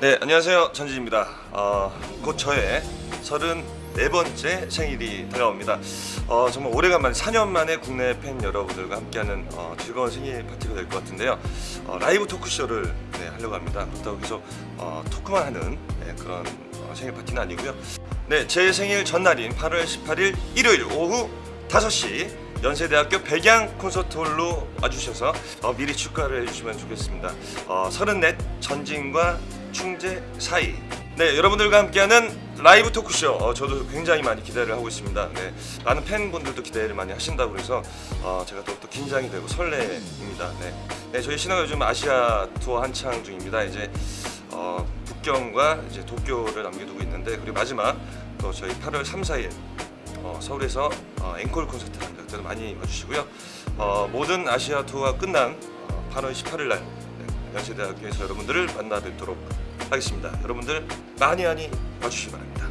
네 안녕하세요. 전진입니다. 어, 곧 저의 34번째 생일이 다가옵니다. 어, 정말 오래간만에 4년 만에 국내 팬 여러분들과 함께하는 어, 즐거운 생일 파티가 될 것 같은데요. 어, 라이브 토크쇼를 네, 하려고 합니다. 그렇다고 해서 어, 토크만 하는 네, 그런 어, 생일 파티는 아니고요. 네, 제 생일 전날인 8월 18일 일요일 오후 5시 연세대학교 백양 콘서트홀로 와주셔서 어, 미리 축하를 해주시면 좋겠습니다. 어, 34 전진과 충재 사이. 네, 여러분들과 함께하는 라이브 토크쇼. 어, 저도 굉장히 많이 기대를 하고 있습니다. 네, 많은 팬분들도 기대를 많이 하신다고 그래서 어, 제가 또, 또 긴장이 되고 설레입니다. 네, 네 저희 신화가 요즘 아시아 투어 한창 중입니다. 이제 어, 북경과 이제 도쿄를 남겨두고 있는데 그리고 마지막 또 저희 8월 3, 4일 어, 서울에서 어, 앵콜 콘서트 합니다. 그때도 많이 와주시고요. 어, 모든 아시아 투어가 끝난 어, 8월 18일 날 네, 연세대학교에서 여러분들을 만나 뵙도록 하겠습니다. 여러분들 많이 많이 와주시기 바랍니다.